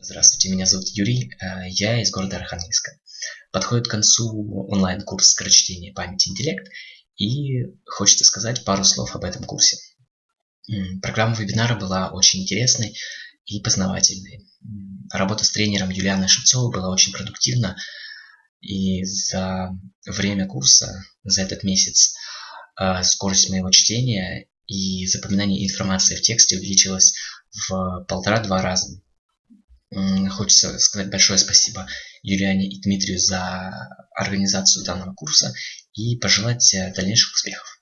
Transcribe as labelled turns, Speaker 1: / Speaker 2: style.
Speaker 1: Здравствуйте, меня зовут Юрий, э, я из города Архангельска. Подходит к концу онлайн-курс скорочтения памяти интеллект, и хочется сказать пару слов об этом курсе. Программа вебинара была очень интересной и познавательной. Работа с тренером Юлианой Шевцовой была очень продуктивна, и за время курса, за этот месяц, э, скорость моего чтения и запоминания информации в тексте увеличилась в полтора-два раза. Хочется сказать большое спасибо Юлиане и Дмитрию за организацию данного курса и пожелать э, дальнейших успехов.